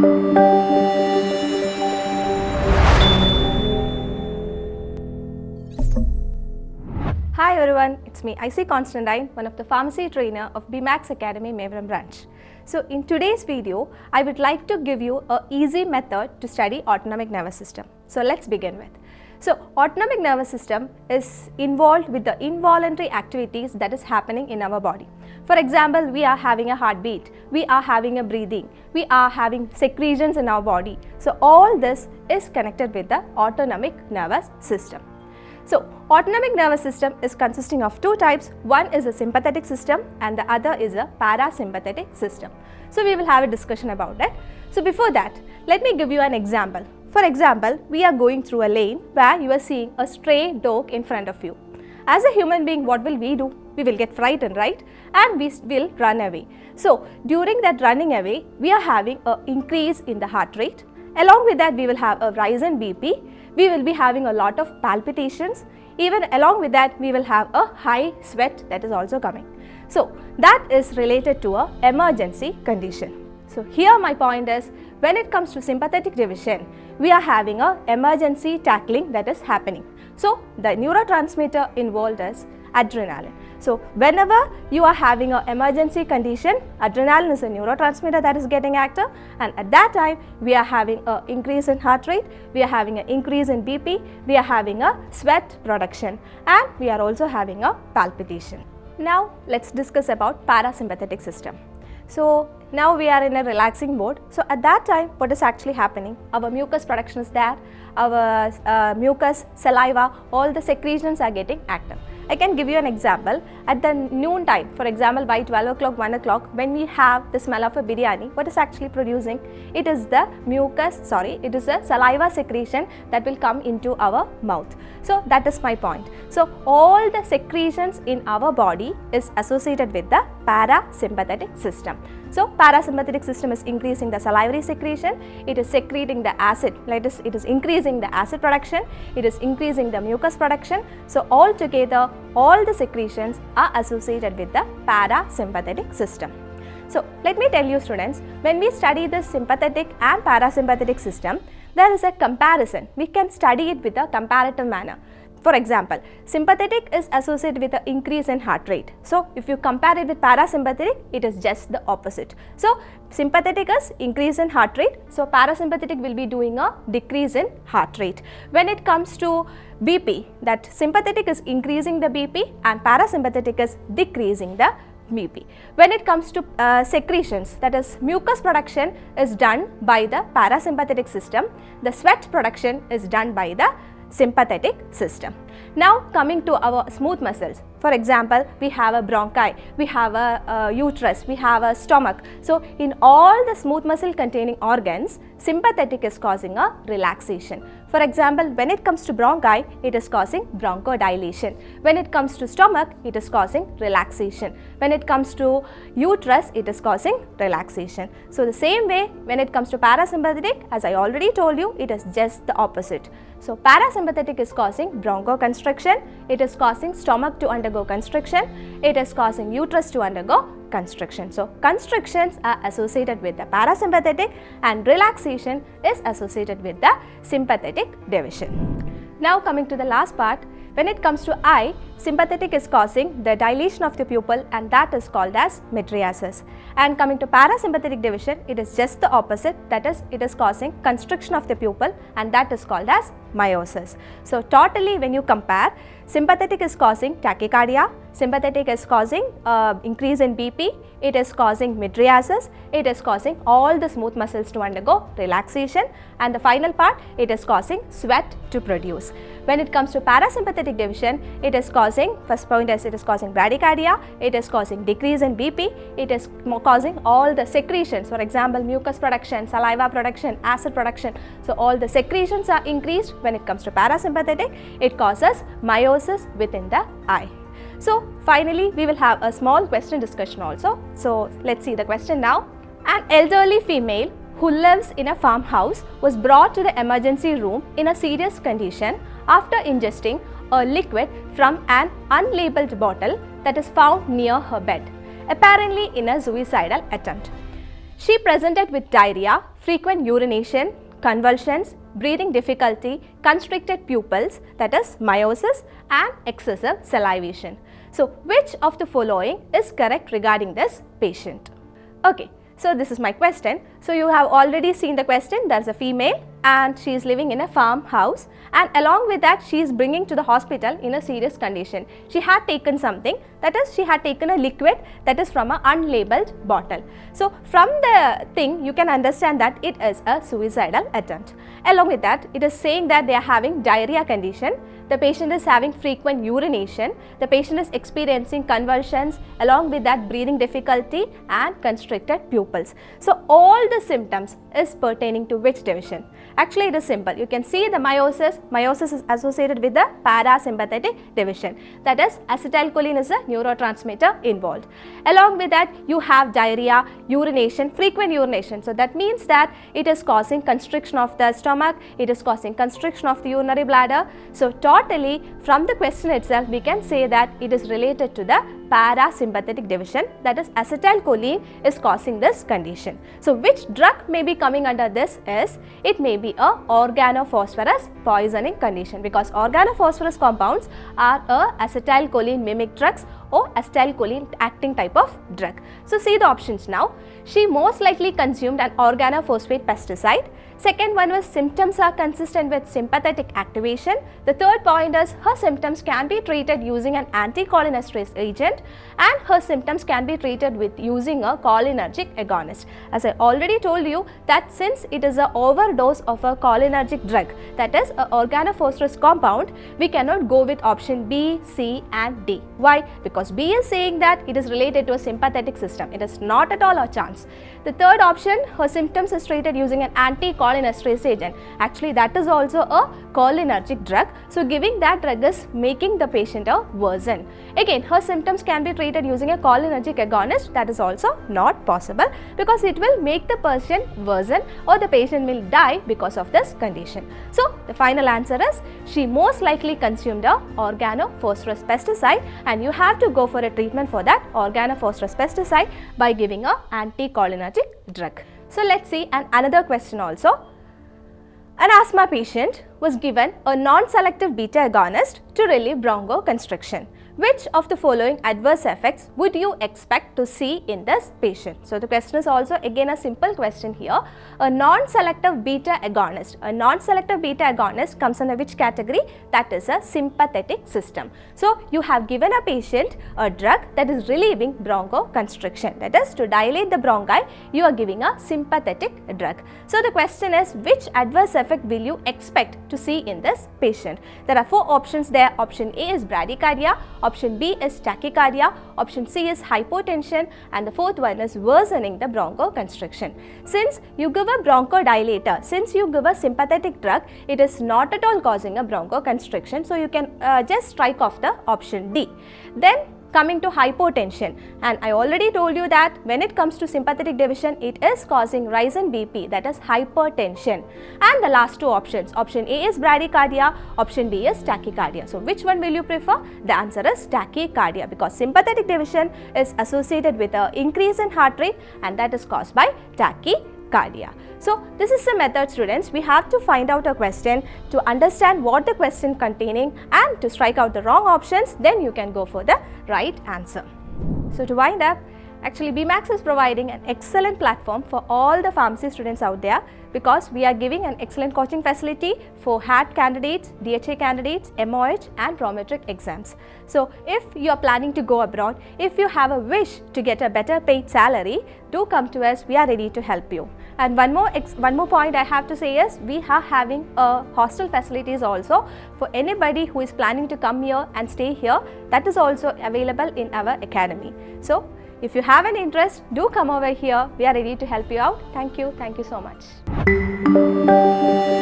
Hi everyone, it's me IC Constantine, one of the pharmacy trainer of BMAX Academy Mevaram branch. So in today's video, I would like to give you a easy method to study autonomic nervous system. So let's begin with. So autonomic nervous system is involved with the involuntary activities that is happening in our body. For example, we are having a heartbeat, we are having a breathing, we are having secretions in our body. So all this is connected with the autonomic nervous system. So, autonomic nervous system is consisting of two types. One is a sympathetic system and the other is a parasympathetic system. So, we will have a discussion about that. So, before that, let me give you an example. For example, we are going through a lane where you are seeing a stray dog in front of you. As a human being, what will we do? We will get frightened, right? And we will run away. So, during that running away, we are having an increase in the heart rate. Along with that, we will have a rise in BP we will be having a lot of palpitations. Even along with that, we will have a high sweat that is also coming. So, that is related to a emergency condition. So, here my point is when it comes to sympathetic division, we are having a emergency tackling that is happening. So, the neurotransmitter involved is adrenaline. So, whenever you are having an emergency condition, adrenaline is a neurotransmitter that is getting active and at that time we are having an increase in heart rate, we are having an increase in BP, we are having a sweat production and we are also having a palpitation. Now, let us discuss about parasympathetic system. So, now we are in a relaxing mode. So, at that time what is actually happening? Our mucus production is there, our uh, mucus, saliva, all the secretions are getting active. I can give you an example. At the noon time, for example, by 12 o'clock, 1 o'clock, when we have the smell of a biryani, what is actually producing? It is the mucus, sorry, it is a saliva secretion that will come into our mouth. So, that is my point. So, all the secretions in our body is associated with the parasympathetic system. So, parasympathetic system is increasing the salivary secretion, it is secreting the acid, Let us, it is increasing the acid production, it is increasing the mucus production. So, all together all the secretions are associated with the parasympathetic system. So, let me tell you students, when we study the sympathetic and parasympathetic system, there is a comparison. We can study it with a comparative manner. For example, sympathetic is associated with an increase in heart rate. So, if you compare it with parasympathetic, it is just the opposite. So, sympathetic is increase in heart rate. So, parasympathetic will be doing a decrease in heart rate. When it comes to BP, that sympathetic is increasing the BP and parasympathetic is decreasing the BP. When it comes to uh, secretions that is mucus production is done by the parasympathetic system, the sweat production is done by the sympathetic system. Now coming to our smooth muscles, for example, we have a bronchi, we have a, a, uterus, we have a stomach. So, in all the smooth muscle containing organs, sympathetic is causing a relaxation. For example, when it comes to bronchi, it is causing bronchodilation. When it comes to stomach, it is causing relaxation. When it comes to uterus, it is causing relaxation. So, the same way when it comes to parasympathetic, as I already told you, it is just the opposite. So, parasympathetic is causing bronchoconstriction, it is causing stomach to undergo constriction, it is causing uterus to undergo constriction. So, constrictions are associated with the parasympathetic and relaxation is associated with the sympathetic division. Now coming to the last part, when it comes to eye, sympathetic is causing the dilation of the pupil and that is called as mydriasis. And coming to parasympathetic division, it is just the opposite that is it is causing constriction of the pupil and that is called as miosis. So, totally when you compare, sympathetic is causing tachycardia, sympathetic is causing uh, increase in BP, it is causing mydriasis, it is causing all the smooth muscles to undergo relaxation and the final part it is causing sweat to produce. When it comes to parasympathetic division, it is causing, first point is it is causing bradycardia, it is causing decrease in BP, it is causing all the secretions, for example, mucus production, saliva production, acid production. So, all the secretions are increased when it comes to parasympathetic, it causes miosis within the eye. So, finally, we will have a small question discussion also. So, let us see the question now. An elderly female who lives in a farmhouse was brought to the emergency room in a serious condition after ingesting a liquid from an unlabeled bottle that is found near her bed, apparently in a suicidal attempt. She presented with diarrhea, frequent urination, convulsions, breathing difficulty, constricted pupils that is miosis and excessive salivation. So, which of the following is correct regarding this patient? Okay, so this is my question. So, you have already seen the question, there is a female and she is living in a farmhouse and along with that she is bringing to the hospital in a serious condition. She had taken something that is she had taken a liquid that is from an unlabeled bottle. So, from the thing you can understand that it is a suicidal attempt. Along with that it is saying that they are having diarrhea condition, the patient is having frequent urination, the patient is experiencing convulsions along with that breathing difficulty and constricted pupils. So, all the symptoms is pertaining to which division? Actually, it is simple. You can see the miosis. Miosis is associated with the parasympathetic division. That is, acetylcholine is a neurotransmitter involved. Along with that, you have diarrhea, urination, frequent urination. So, that means that it is causing constriction of the stomach, it is causing constriction of the urinary bladder. So, totally from the question itself, we can say that it is related to the parasympathetic division that is acetylcholine is causing this condition. So, which drug may be coming under this is it may be a organophosphorus poisoning condition because organophosphorus compounds are a acetylcholine mimic drugs or acetylcholine acting type of drug. So, see the options now. She most likely consumed an organophosphate pesticide. Second one was symptoms are consistent with sympathetic activation. The third point is her symptoms can be treated using an anticholinesterase agent and her symptoms can be treated with using a cholinergic agonist. As I already told you that since it is a overdose of a cholinergic drug that is an organophosphorus compound, we cannot go with option B, C and D. Why? Because B is saying that it is related to a sympathetic system. It is not at all a chance. The third option, her symptoms is treated using an anticholinesterase agent. Actually, that is also a cholinergic drug. So, giving that drug is making the patient a worsen. Again, her symptoms can be treated using a cholinergic agonist. That is also not possible because it will make the person worsen or the patient will die because of this condition. So, the final answer is she most likely consumed a organophosphorus pesticide and you have to go for a treatment for that organophosphorus pesticide by giving a anticholinergic drug. So, let us see an another question also. An asthma patient was given a non-selective beta agonist to relieve bronchoconstriction. Which of the following adverse effects would you expect to see in this patient? So, the question is also again a simple question here. A non-selective beta agonist. A non-selective beta agonist comes under which category? That is a sympathetic system. So, you have given a patient a drug that is relieving bronchoconstriction. That is to dilate the bronchi, you are giving a sympathetic drug. So, the question is which adverse effect will you expect to see in this patient? There are four options there. Option A is bradycardia, option B is tachycardia, option C is hypotension and the fourth one is worsening the bronchoconstriction. Since you give a bronchodilator, since you give a sympathetic drug, it is not at all causing a bronchoconstriction. So, you can uh, just strike off the option D. Then coming to hypotension and I already told you that when it comes to sympathetic division it is causing rise in BP that is hypertension and the last two options option A is bradycardia option B is tachycardia. So, which one will you prefer? The answer is tachycardia because sympathetic division is associated with a increase in heart rate and that is caused by tachycardia. So, this is the method students. We have to find out a question to understand what the question containing and to strike out the wrong options then you can go for the right answer. So, to wind up actually BMAX is providing an excellent platform for all the pharmacy students out there because we are giving an excellent coaching facility for HAAD candidates, DHA candidates, MOH and prometric exams. So, if you are planning to go abroad, if you have a wish to get a better paid salary, do come to us, we are ready to help you. And one more one more point I have to say is we are having a hostel facilities also for anybody who is planning to come here and stay here that is also available in our academy. So, if you have an interest, do come over here. We are ready to help you out. Thank you. Thank you so much.